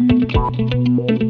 Música